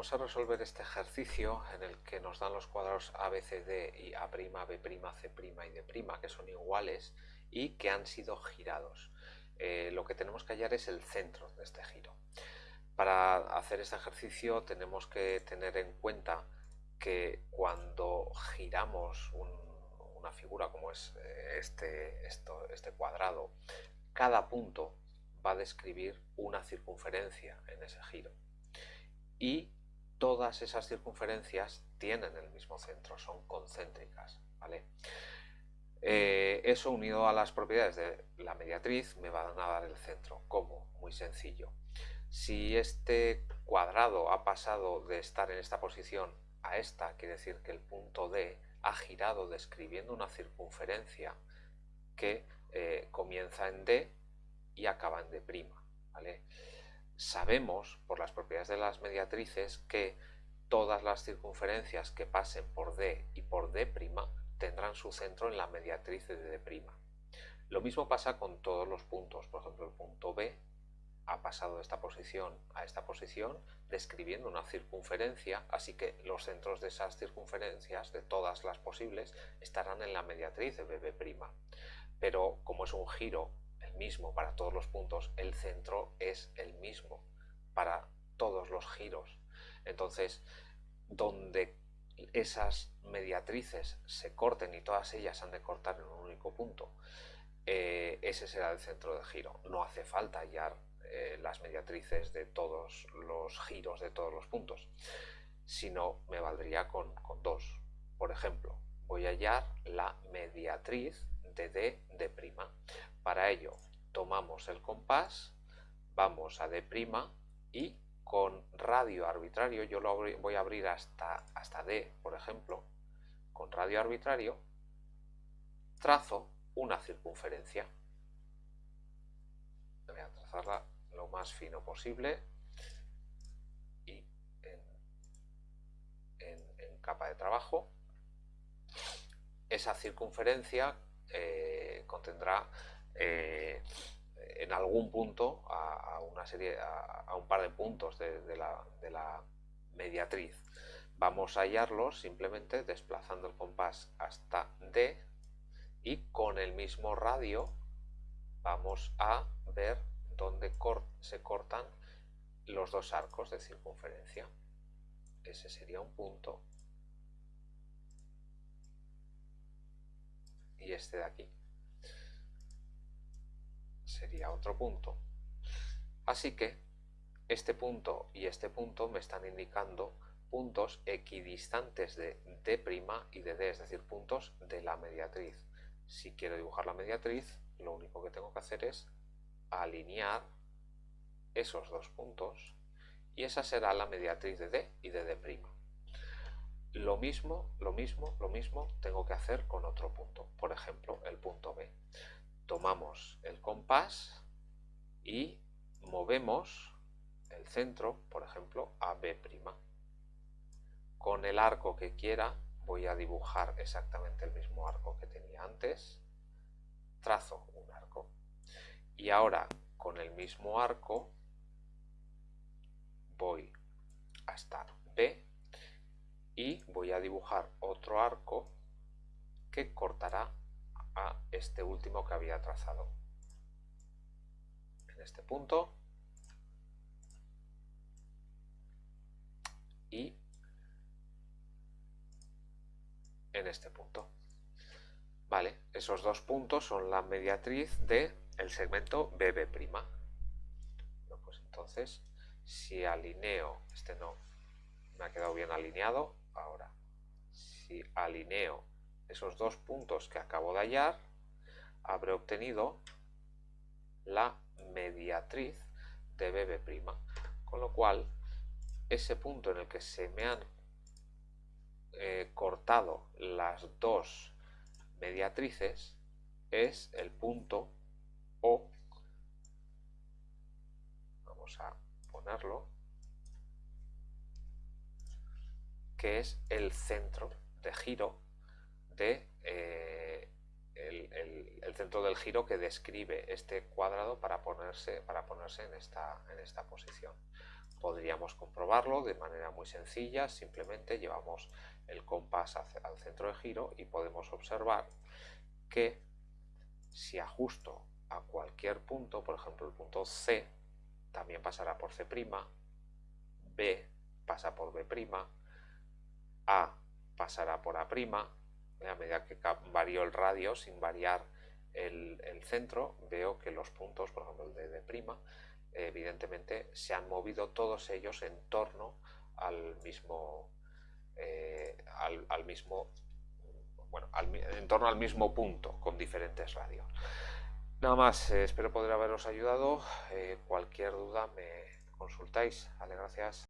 vamos a resolver este ejercicio en el que nos dan los cuadrados ABCD y A', B', C' y D', que son iguales y que han sido girados. Eh, lo que tenemos que hallar es el centro de este giro. Para hacer este ejercicio tenemos que tener en cuenta que cuando giramos una figura como es eh, este, este cuadrado, cada punto va a describir una circunferencia en ese giro y todas esas circunferencias tienen el mismo centro, son concéntricas. ¿vale? Eh, eso unido a las propiedades de la mediatriz me van a dar el centro. ¿Cómo? Muy sencillo. Si este cuadrado ha pasado de estar en esta posición a esta, quiere decir que el punto D ha girado describiendo una circunferencia que eh, comienza en D y acaba en D'. ¿vale? Sabemos por las propiedades de las mediatrices que todas las circunferencias que pasen por D y por D' tendrán su centro en la mediatriz de D'. Lo mismo pasa con todos los puntos, por ejemplo el punto B ha pasado de esta posición a esta posición describiendo una circunferencia, así que los centros de esas circunferencias, de todas las posibles, estarán en la mediatriz de BB'. Pero como es un giro mismo para todos los puntos, el centro es el mismo para todos los giros. Entonces, donde esas mediatrices se corten y todas ellas han de cortar en un único punto, eh, ese será el centro de giro. No hace falta hallar eh, las mediatrices de todos los giros de todos los puntos, sino me valdría con, con dos. Por ejemplo, voy a hallar la mediatriz de D de prima. Para ello tomamos el compás, vamos a D' y con radio arbitrario, yo lo voy a abrir hasta, hasta D, por ejemplo, con radio arbitrario, trazo una circunferencia. Voy a trazarla lo más fino posible y en, capa de trabajo. Esa circunferencia eh, contendrá eh, en algún punto a, una serie, a, un par de puntos de, la, mediatriz. Vamos a hallarlos simplemente desplazando el compás hasta D y con el mismo radio vamos a ver dónde se cortan los dos arcos de circunferencia. Ese sería un punto. Y este de aquí sería otro punto. Así que este punto y este punto me están indicando puntos equidistantes de D' y de D, es decir, puntos de la mediatriz. Si quiero dibujar la mediatriz, lo único que tengo que hacer es alinear esos dos puntos y esa será la mediatriz de D y de D'. Lo mismo, lo mismo, lo mismo tengo que hacer con otro punto, por ejemplo, el punto B tomamos el compás y movemos el centro, por ejemplo, a B'. Con el arco que quiera voy a dibujar exactamente el mismo arco que tenía antes, trazo un arco. Y ahora con el mismo arco voy hasta B y voy a dibujar otro arco que cortará a este último que había trazado. En este punto y en este punto. Vale, esos dos puntos son la mediatriz del el segmento BB'. Bueno, pues entonces, si alineo, este no, me ha quedado bien alineado, ahora, si alineo esos dos puntos que acabo de hallar, habré obtenido la mediatriz de BB'. Con lo cual, ese punto en el que se me han eh, cortado las dos mediatrices es el punto O. Vamos a ponerlo. Que es el centro de giro eh, el, centro del giro que describe este cuadrado para ponerse, para ponerse en, esta, en esta posición. Podríamos comprobarlo de manera muy sencilla, simplemente llevamos el compás al centro de giro y podemos observar que si ajusto a cualquier punto, por ejemplo el punto C, también pasará por C', B pasa por B', A pasará por A', a medida que varío el radio sin variar el, centro, veo que los puntos, por ejemplo el de D', evidentemente se han movido todos ellos en torno al mismo, eh, al, mismo bueno, en torno al mismo punto con diferentes radios. Nada más, eh, espero poder haberos ayudado. Eh, cualquier duda me consultáis. Vale, gracias.